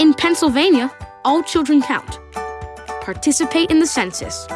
In Pennsylvania, all children count. Participate in the census.